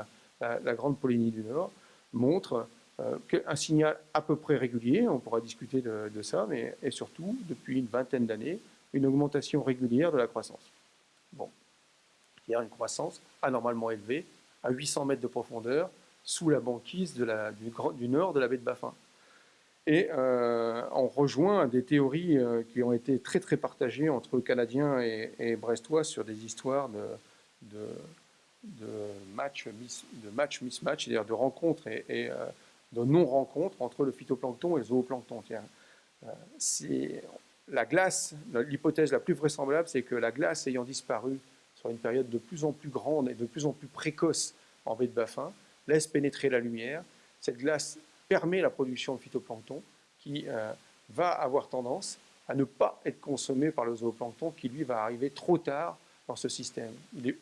la, grande Polynésie du Nord, montre euh, un signal à peu près régulier, on pourra discuter de, ça, mais et surtout, depuis une vingtaine d'années, une augmentation régulière de la croissance. Bon, il y a une croissance anormalement élevée, à 800 mètres de profondeur, sous la banquise du, nord de la baie de Baffin. Et euh, on rejoint des théories euh, qui ont été très très partagées entre Canadiens et, Brestois sur des histoires de, de match, de match mismatch, c'est-à-dire de rencontres et, euh, de non-rencontres entre le phytoplancton et le zooplancton. c'est la glace, l'hypothèse la plus vraisemblable, c'est que la glace ayant disparu sur une période de plus en plus grande et de plus en plus précoce en baie de Baffin, laisse pénétrer la lumière. Cette glace permet la production de phytoplancton qui euh, va avoir tendance à ne pas être consommé par le zooplancton qui, lui, va arriver trop tard dans ce système. Il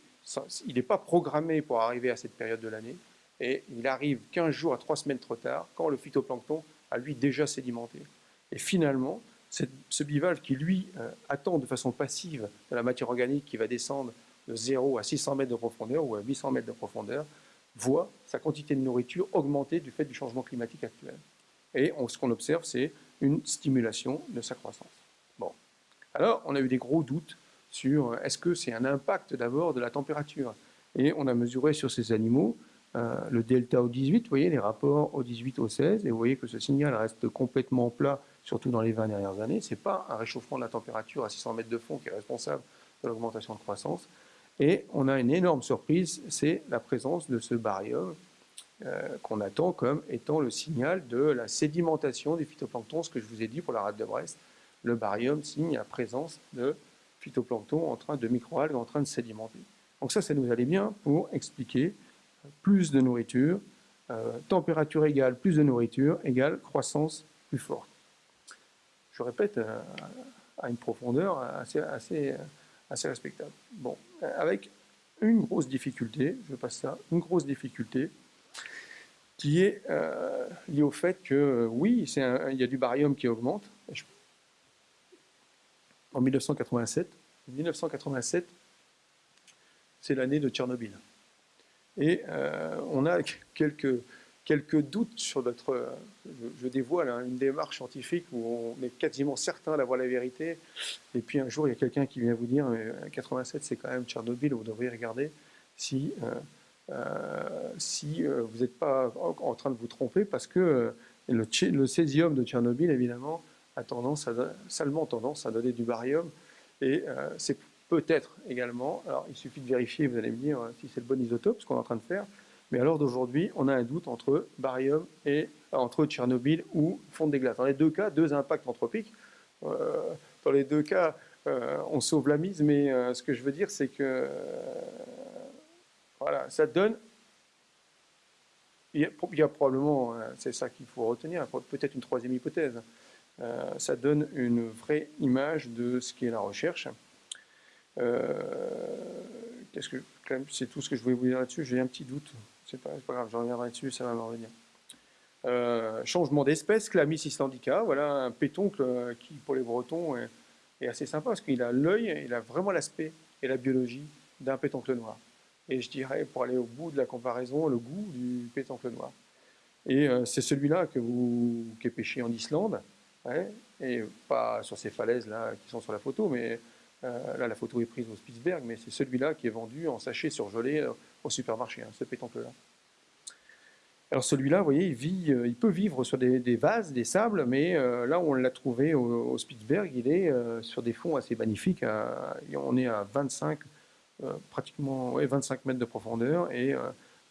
n'est pas programmé pour arriver à cette période de l'année et il arrive 15 jours à 3 semaines trop tard quand le phytoplancton a, lui, déjà sédimenté. Et finalement, ce bivalve qui, lui, euh, attend de façon passive de la matière organique qui va descendre de 0 à 600 mètres de profondeur ou à 800 mètres de profondeur, voit sa quantité de nourriture augmenter du fait du changement climatique actuel. Et ce qu'on observe, c'est une stimulation de sa croissance. Bon. Alors, on a eu des gros doutes sur euh, est-ce que c'est un impact d'abord de la température? Et on a mesuré sur ces animaux euh, le delta au 18, vous voyez les rapports au 18 au 16, et vous voyez que ce signal reste complètement plat, surtout dans les 20 dernières années. Ce n'est pas un réchauffement de la température à 600 mètres de fond qui est responsable de l'augmentation de croissance, et on a une énorme surprise, c'est la présence de ce baryum euh, qu'on attend comme étant le signal de la sédimentation du phytoplancton, ce que je vous ai dit pour la rate de Brest. Le baryum signe la présence de en train de microalgues en train de sédimenter. Donc ça, ça nous allait bien pour expliquer plus de nourriture, euh, température égale, plus de nourriture égale croissance plus forte. Je répète, euh, à une profondeur assez respectable. Bon, avec une grosse difficulté, je passe ça, une grosse difficulté qui est euh, liée au fait que oui, il y a du barium qui augmente. En 1987, 1987, c'est l'année de Tchernobyl. Et euh, on a quelques, quelques doutes sur notre, je, dévoile hein, une démarche scientifique où on est quasiment certain d'avoir la vérité, et puis un jour il y a quelqu'un qui vient vous dire, mais 87 c'est quand même Tchernobyl, vous devriez regarder si, euh, euh, si euh, vous n'êtes pas en, train de vous tromper, parce que le, césium de Tchernobyl, évidemment, a tendance à, tendance à donner du barium, et c'est peut-être également, alors il suffit de vérifier, vous allez me dire si c'est le bon isotope, ce qu'on est en train de faire, mais à l'heure d'aujourd'hui, on a un doute entre barium et entre Tchernobyl ou fonte des glaces. Dans les deux cas, deux impacts anthropiques. Euh, dans les deux cas, euh, on sauve la mise, mais euh, ce que je veux dire, c'est que voilà, ça donne. Il y a, probablement, c'est ça qu'il faut retenir, peut-être une troisième hypothèse. Ça donne une vraie image de ce qu'est la recherche. Que c'est tout ce que je voulais vous dire là-dessus? J'ai un petit doute. C'est pas, pas grave, je reviendrai dessus, ça va me revenir. Euh, changement d'espèce, Clamis islandica, voilà un pétoncle euh, qui, pour les Bretons, est, assez sympa parce qu'il a l'œil, il a vraiment l'aspect et la biologie d'un pétoncle noir. Et je dirais, pour aller au bout de la comparaison, le goût du pétoncle noir. Et euh, c'est celui-là que vous, qui est pêché en Islande, et pas sur ces falaises là qui sont sur la photo, mais là la photo est prise au Spitzberg, mais c'est celui-là qui est vendu en sachet surgelé au supermarché, hein, ce pétoncle-là. Alors celui-là, vous voyez, il, vit, euh, il peut vivre sur des, vases, des sables, mais euh, là où on l'a trouvé au, Spitzberg, il est euh, sur des fonds assez magnifiques. on est à 25, pratiquement 25 mètres de profondeur, et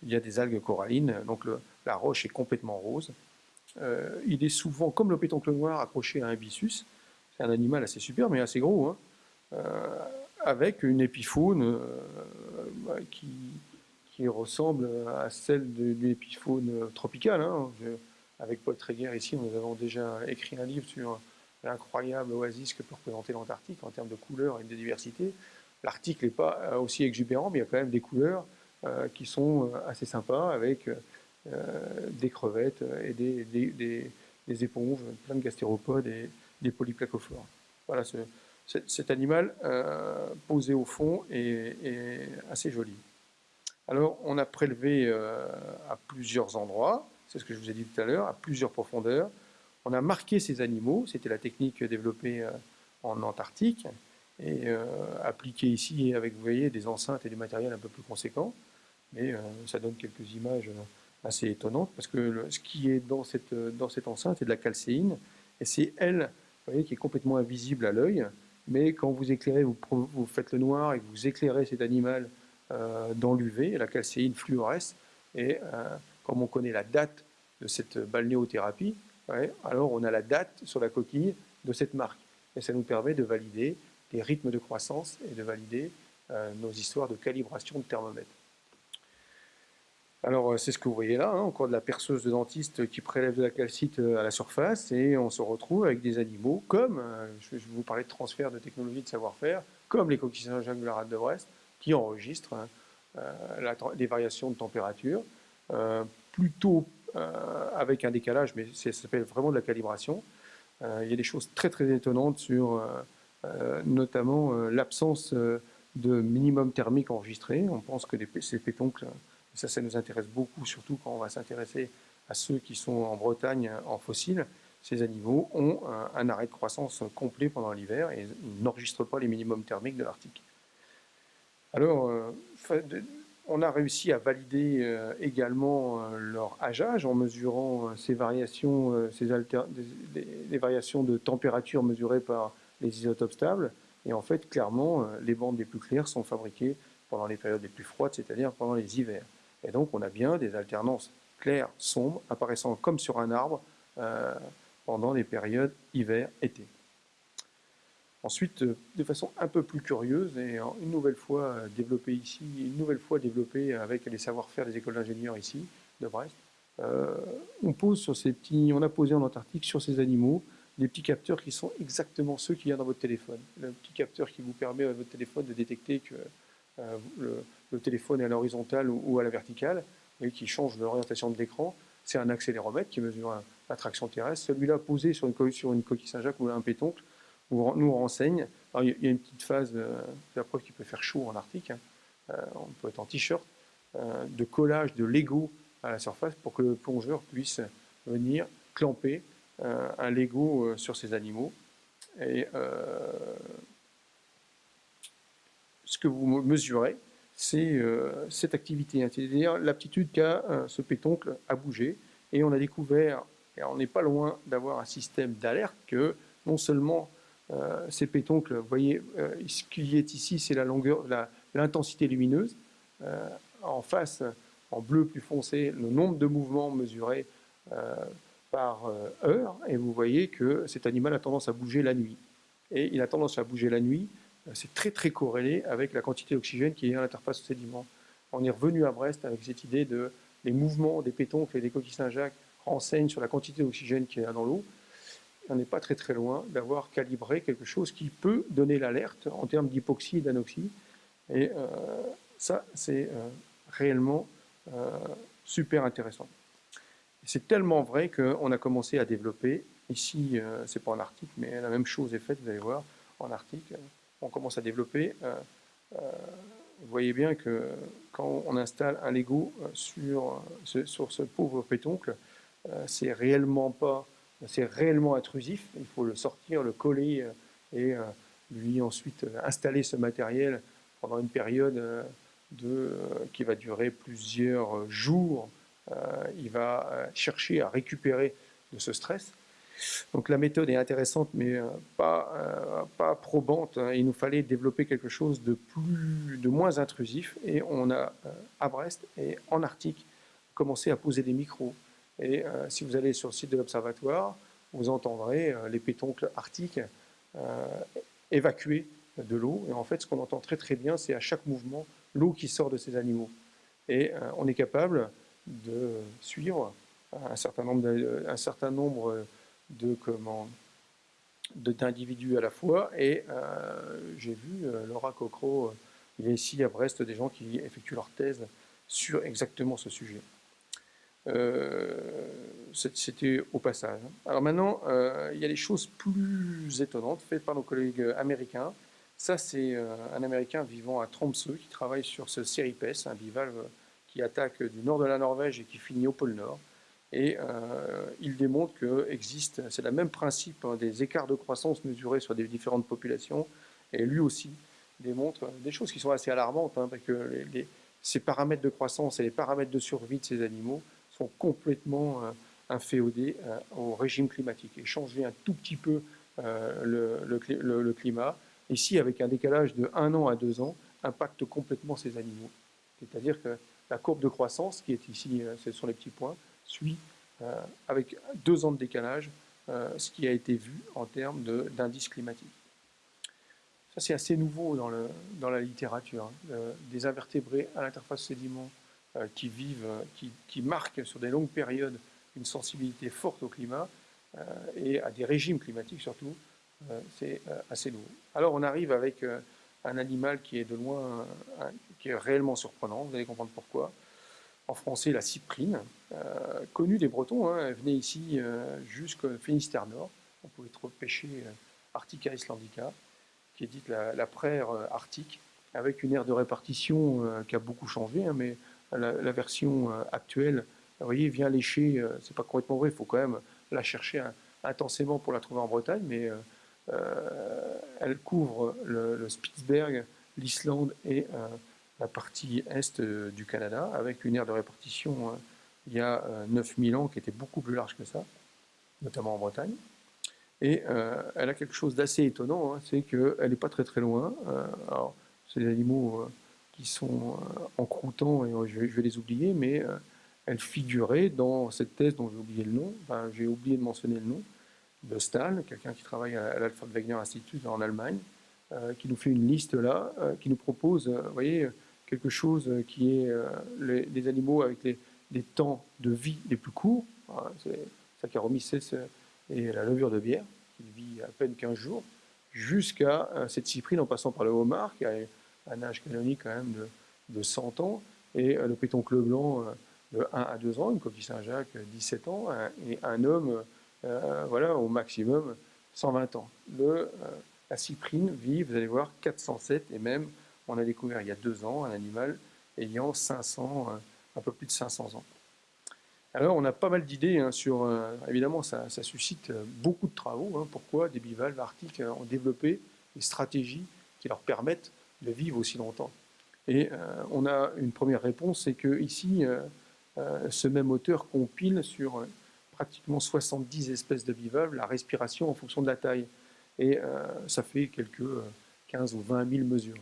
il y a des algues corallines, donc la roche est complètement rose. Il est souvent, comme le pétoncle noir, accroché à un byssus. C'est un animal assez super, mais assez gros, hein, avec une épifaune qui qui ressemble à celle de, l'épifaune tropicale. Hein. avec Paul Tréguer ici, nous avons déjà écrit un livre sur l'incroyable oasis que peut représenter l'Antarctique en termes de couleurs et de diversité. L'Arctique n'est pas euh, aussi exubérant, mais il y a quand même des couleurs euh, qui sont euh, assez sympas avec des crevettes et des, éponges, plein de gastéropodes et des polyplacophores. Voilà, ce, cet animal posé au fond est assez joli. Alors, on a prélevé euh, à plusieurs endroits, c'est ce que je vous ai dit tout à l'heure, à plusieurs profondeurs. On a marqué ces animaux, c'était la technique développée euh, en Antarctique, et euh, appliquée ici avec, vous voyez, des enceintes et du matériel un peu plus conséquent. Mais ça donne quelques images assez étonnantes, parce que ce qui est dans cette, dans cette enceinte est de la calcéine, et c'est elle, qui est complètement invisible à l'œil, mais quand vous éclairez, vous, vous, faites le noir et vous éclairez cet animal euh, dans l'UV, la calcéine fluoresce, et euh, comme on connaît la date de cette balnéothérapie, alors on a la date sur la coquille de cette marque. Et ça nous permet de valider les rythmes de croissance et de valider euh, nos histoires de calibration de thermomètre. Alors c'est ce que vous voyez là, hein, encore de la perceuse de dentiste qui prélève de la calcite à la surface et on se retrouve avec des animaux comme, je vais vous parler de transfert de technologie de savoir-faire, comme les coquilles Saint-Jacques de la rade de Brest, qui enregistre hein, euh, des variations de température, euh, plutôt euh, avec un décalage, mais ça s'appelle vraiment de la calibration. il y a des choses très très étonnantes sur notamment l'absence de minimum thermique enregistré. On pense que ces pétoncles, ça, ça nous intéresse beaucoup, surtout quand on va s'intéresser à ceux qui sont en Bretagne en fossiles. Ces animaux ont un, arrêt de croissance complet pendant l'hiver et n'enregistrent pas les minimums thermiques de l'Arctique. Alors, euh, on a réussi à valider euh, également euh, leur âgeage en mesurant ces variations, ces variations de température mesurées par les isotopes stables. Et en fait, clairement, les bandes les plus claires sont fabriquées pendant les périodes les plus froides, c'est-à-dire pendant les hivers. Et donc, on a bien des alternances claires, sombres, apparaissant comme sur un arbre pendant les périodes hiver-été. Ensuite, euh, de façon un peu plus curieuse et une nouvelle fois euh, développée ici, une nouvelle fois développée avec les savoir-faire des écoles d'ingénieurs ici, de Brest, euh, on pose sur ces petits, on a posé en Antarctique sur ces animaux des petits capteurs qui sont exactement ceux qu'il y a dans votre téléphone. Le petit capteur qui vous permet à votre téléphone de détecter que téléphone est à l'horizontale ou, à la verticale et qui change l'orientation de l'écran. C'est un accéléromètre qui mesure l'attraction terrestre. Celui-là posé sur une, coquille Saint-Jacques ou un pétoncle nous renseigne. il y a une petite phase, de, la preuve qu'il peut faire chaud en Arctique, hein. euh, on peut être en t-shirt, euh, de collage de Lego à la surface pour que le plongeur puisse venir clamper un Lego sur ces animaux. Et ce que vous mesurez, c'est cette activité, c'est-à-dire l'aptitude qu'a ce pétoncle à bouger. Et on a découvert, et on n'est pas loin d'avoir un système d'alerte que non seulement euh, ces pétoncles, vous voyez, euh, ce qui est ici, c'est la longueur, l'intensité lumineuse. Euh, en face, en bleu plus foncé, le nombre de mouvements mesurés par heure, et vous voyez que cet animal a tendance à bouger la nuit. Et il a tendance à bouger la nuit, c'est très très corrélé avec la quantité d'oxygène qui est à l'interface sédiment. On est revenu à Brest avec cette idée de les mouvements des pétoncles et des coquilles Saint-Jacques renseignent sur la quantité d'oxygène qui est dans l'eau on n'est pas très très loin d'avoir calibré quelque chose qui peut donner l'alerte en termes d'hypoxie et d'anoxie. Et euh, ça, c'est euh, réellement euh, super intéressant. C'est tellement vrai qu'on a commencé à développer, ici, c'est pas en Arctique, mais la même chose est faite, vous allez voir, en Arctique, on commence à développer. vous voyez bien que quand on installe un Lego sur ce, sur ce pauvre pétoncle, c'est réellement pas c'est réellement intrusif. Il faut le sortir, le coller euh, et euh, lui ensuite euh, installer ce matériel pendant une période de, qui va durer plusieurs jours. il va chercher à récupérer de ce stress. Donc la méthode est intéressante, mais pas, pas probante. Il nous fallait développer quelque chose de, plus, de moins intrusif. Et on a, à Brest et en Arctique, commencé à poser des micros, et euh, si vous allez sur le site de l'Observatoire, vous entendrez euh, les pétoncles arctiques euh, évacuer de l'eau. Et en fait, ce qu'on entend très très bien, c'est à chaque mouvement l'eau qui sort de ces animaux. Et on est capable de suivre un certain nombre de, un certain nombre de d'individus à la fois. Et j'ai vu Laura Cocro, il y a ici à Brest des gens qui effectuent leur thèse sur exactement ce sujet. Euh, c'était au passage. Alors maintenant, euh, il y a des choses plus étonnantes faites par nos collègues américains. Ça, c'est euh, un Américain vivant à Tromsø qui travaille sur ce Seripes, un bivalve qui attaque du nord de la Norvège et qui finit au pôle Nord. Et il démontre que c'est le même principe hein, des écarts de croissance mesurés sur des différentes populations. Et lui aussi démontre des choses qui sont assez alarmantes, hein, parce que ces paramètres de croissance et les paramètres de survie de ces animaux sont complètement euh, inféodés euh, au régime climatique et changer un tout petit peu euh, le, le, climat, ici avec un décalage de un an à deux ans, impacte complètement ces animaux. C'est-à-dire que la courbe de croissance, qui est ici, ce sont les petits points, suit avec deux ans de décalage ce qui a été vu en termes d'indice climatique. Ça, c'est assez nouveau dans, le, dans la littérature. Hein, des invertébrés à l'interface sédiment euh, qui vivent, euh, qui, qui, marquent sur des longues périodes une sensibilité forte au climat euh, et à des régimes climatiques surtout, c'est assez nouveau. Alors on arrive avec un animal qui est de loin, qui est réellement surprenant, vous allez comprendre pourquoi. En français, la cyprine, connue des Bretons, hein, elle venait ici jusqu'au Finistère Nord. On pouvait trouver pêcher Arctica islandica, qui est dite la, la praire arctique, avec une aire de répartition qui a beaucoup changé, hein, mais la, version euh, actuelle, vous voyez, vient lécher, euh, c'est pas complètement vrai, il faut quand même la chercher intensément pour la trouver en Bretagne, mais euh, elle couvre le, Spitzberg, l'Islande et la partie est du Canada, avec une aire de répartition il y a 9000 ans qui était beaucoup plus large que ça, notamment en Bretagne. Et elle a quelque chose d'assez étonnant, hein, c'est qu'elle n'est pas très très loin. alors, c'est des animaux qui sont euh, en croûtant, et je vais, les oublier, mais euh, elles figuraient dans cette thèse dont j'ai oublié le nom, j'ai oublié de mentionner le nom, de Stahl, quelqu'un qui travaille à l'Alfred Wegener Institute en Allemagne, euh, qui nous fait une liste là, qui nous propose, vous voyez, quelque chose qui est les, animaux avec les, temps de vie les plus courts, c'est Saccharomyces et la levure de bière, qui vit à peine 15 jours, jusqu'à cette cyprine en passant par le homard, qui a un âge canonique quand même de, 100 ans, et euh, le pétoncle blanc euh, de 1 à 2 ans, une coquille Saint-Jacques 17 ans, et un homme, euh, voilà, au maximum 120 ans. La cyprine vit, vous allez voir, 407, et même, on a découvert il y a deux ans un animal ayant 500, un peu plus de 500 ans. Alors, on a pas mal d'idées hein, sur. évidemment, ça, suscite beaucoup de travaux. Hein. pourquoi des bivalves arctiques ont développé des stratégies qui leur permettent de vivre aussi longtemps Et on a une première réponse c'est que ici, ce même auteur compile sur pratiquement 70 espèces de bivalves la respiration en fonction de la taille. Et ça fait quelques 15 ou 20 000 mesures.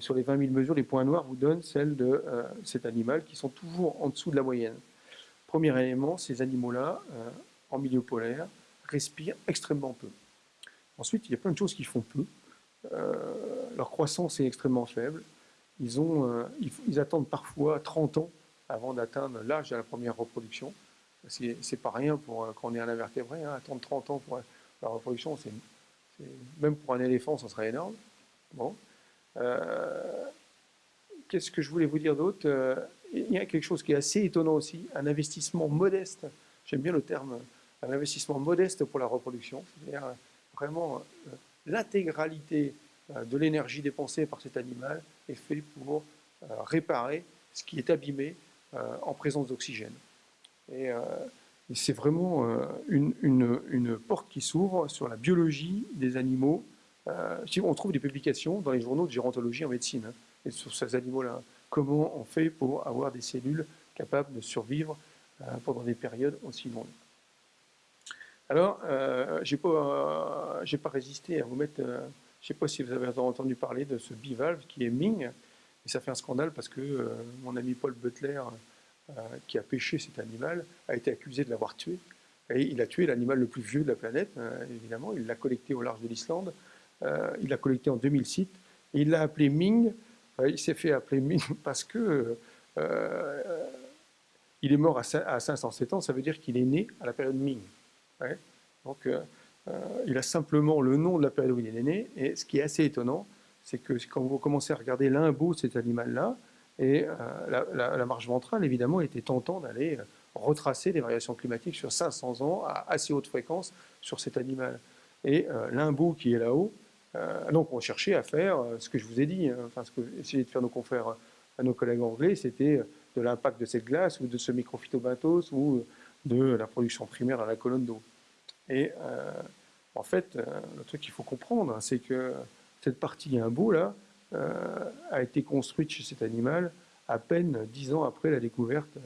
Sur les 20 000 mesures, les points noirs vous donnent celles de euh, cet animal qui sont toujours en dessous de la moyenne. Premier élément, ces animaux-là, euh, en milieu polaire, respirent extrêmement peu. Ensuite, il y a plein de choses qui font peu. Euh, leur croissance est extrêmement faible. Ils, attendent parfois 30 ans avant d'atteindre l'âge de la première reproduction. C'est pas rien pour quand on est un invertébré. Hein. attendre 30 ans pour la reproduction, même pour un éléphant, ça serait énorme. Euh, qu'est-ce que je voulais vous dire d'autre euh, Il y a quelque chose qui est assez étonnant aussi, un investissement modeste, j'aime bien le terme, un investissement modeste pour la reproduction, c'est-à-dire vraiment euh, l'intégralité de l'énergie dépensée par cet animal est fait pour réparer ce qui est abîmé en présence d'oxygène. Et, c'est vraiment une, une, porte qui s'ouvre sur la biologie des animaux euh, on trouve des publications dans les journaux de gérontologie en médecine hein, et sur ces animaux-là. Comment on fait pour avoir des cellules capables de survivre euh, pendant des périodes aussi longues? Alors, euh, je n'ai pas, résisté à vous mettre... je ne sais pas si vous avez entendu parler de ce bivalve qui est Ming, et ça fait un scandale parce que mon ami Paul Butler, qui a pêché cet animal, a été accusé de l'avoir tué. Et il a tué l'animal le plus vieux de la planète, évidemment. Il l'a collecté au large de l'Islande. Euh, il l'a collecté en 2006. Et il l'a appelé Ming. Euh, il s'est fait appeler Ming <laughs> parce que euh, il est mort à 507 ans. Ça veut dire qu'il est né à la période Ming. Donc, il a simplement le nom de la période où il est né. Et ce qui est assez étonnant, c'est que quand vous commencez à regarder l'imbo de cet animal-là, et la, marche ventrale, évidemment, était tentant d'aller retracer les variations climatiques sur 500 ans à assez haute fréquence sur cet animal. Et l'imbo qui est là-haut, euh, donc on cherchait à faire euh, ce que je vous ai dit, hein, enfin ce que essayaient de faire nos confrères, à nos collègues anglais, c'était de l'impact de cette glace ou de ce microphytobenthos ou de la production primaire dans la colonne d'eau. Et euh, en fait, le truc qu'il faut comprendre, c'est que cette partie imbo là a été construite chez cet animal à peine dix ans après la découverte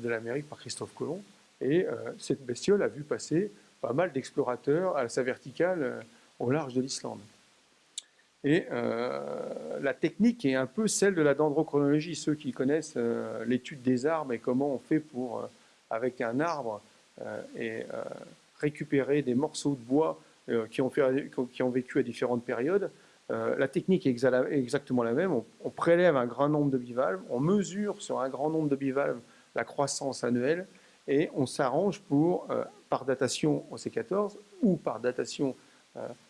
de l'Amérique par Christophe Colomb. Et cette bestiole a vu passer pas mal d'explorateurs à sa verticale au large de l'Islande. Et euh, la technique est un peu celle de la dendrochronologie. Ceux qui connaissent euh, l'étude des arbres et comment on fait pour, euh, avec un arbre, récupérer des morceaux de bois qui ont, fait, qui, vécu à différentes périodes, la technique est exactement la même. On, prélève un grand nombre de bivalves, on mesure sur un grand nombre de bivalves la croissance annuelle, et on s'arrange pour, par datation au C14 ou par datation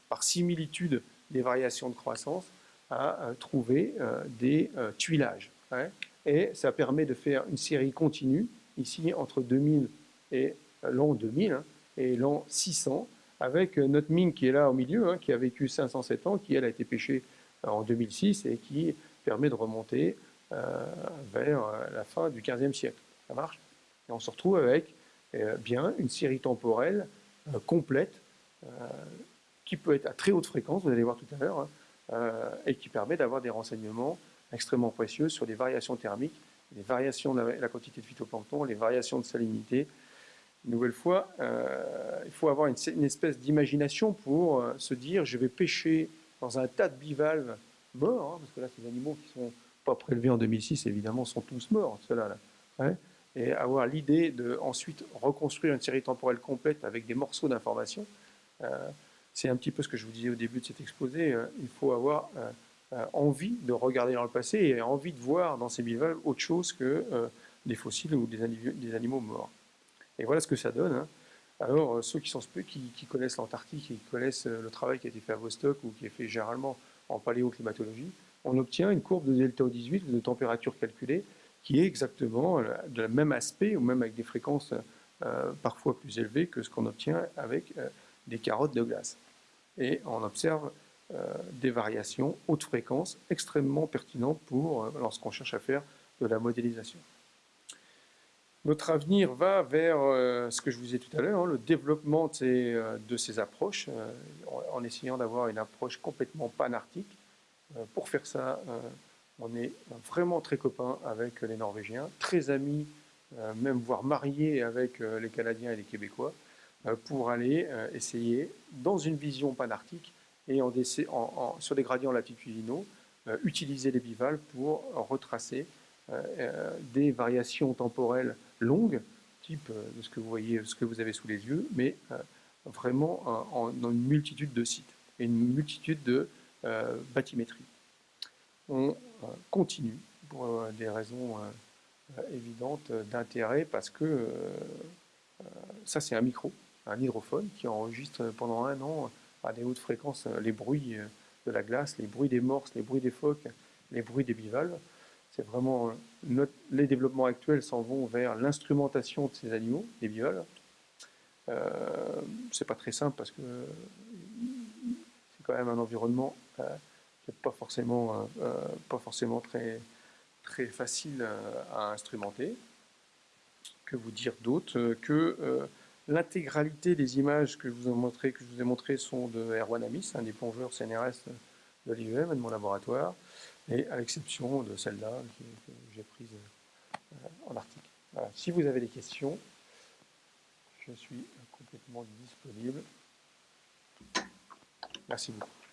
par similitude des variations de croissance, à euh, trouver euh, des euh, tuilages. Hein. Et ça permet de faire une série continue, ici entre 2000 et l'an 2000 hein, et l'an 600, avec notre mine qui est là au milieu, hein, qui a vécu 507 ans, qui elle a été pêchée en 2006 et qui permet de remonter vers la fin du 15e siècle. Ça marche? Et on se retrouve avec bien une série temporelle complète qui peut être à très haute fréquence, vous allez voir tout à l'heure, hein, euh, et qui permet d'avoir des renseignements extrêmement précieux sur les variations thermiques, les variations de la, quantité de phytoplancton, les variations de salinité. Une nouvelle fois, euh, il faut avoir une, espèce d'imagination pour euh, se dire je vais pêcher dans un tas de bivalves morts, hein, parce que là, ces animaux qui ne sont pas prélevés en 2006, évidemment, sont tous morts, ceux-là. Hein, et avoir l'idée de ensuite reconstruire une série temporelle complète avec des morceaux d'informations c'est un petit peu ce que je vous disais au début de cet exposé, euh, il faut avoir euh, euh, envie de regarder dans le passé et envie de voir dans ces bivalves autre chose que des fossiles ou des, animaux morts. Et voilà ce que ça donne. Hein. Alors, ceux qui, sont, qui, qui connaissent l'Antarctique et qui connaissent le travail qui a été fait à Vostok ou qui est fait généralement en paléoclimatologie, on obtient une courbe de delta O18, de température calculée, qui est exactement de le même aspect, ou même avec des fréquences parfois plus élevées que ce qu'on obtient avec des carottes de glace et on observe euh, des variations haute fréquence extrêmement pertinentes pour euh, lorsqu'on cherche à faire de la modélisation. Notre avenir va vers euh, ce que je vous ai tout à l'heure, hein, le développement de ces, approches, en essayant d'avoir une approche complètement panarctique. pour faire ça, on est vraiment très copains avec les Norvégiens, très amis, même voire mariés avec les Canadiens et les Québécois, pour aller essayer, dans une vision panarctique et sur des gradients latitudinaux, utiliser les bivalves pour retracer des variations temporelles longues, type euh, de ce que vous voyez, ce que vous avez sous les yeux, mais euh, vraiment en, dans une multitude de sites et une multitude de euh, bathymétries. On continue pour des raisons évidentes d'intérêt parce que ça c'est un micro, un hydrophone qui enregistre pendant un an à des hautes fréquences les bruits de la glace, les bruits des morses, les bruits des phoques, les bruits des bivalves. C'est vraiment les développements actuels s'en vont vers l'instrumentation de ces animaux, des bivalves. Euh, c'est pas très simple parce que c'est quand même un environnement euh, qui n'est pas forcément, euh, pas forcément très, très facile à instrumenter. Que vous dire d'autre que l'intégralité des images que je vous ai montrées, sont de Erwan Amis, un des plongeurs CNRS de l'IEM et de mon laboratoire et à l'exception de celle-là que, j'ai prise euh, en article. Si vous avez des questions, je suis complètement disponible. Merci beaucoup.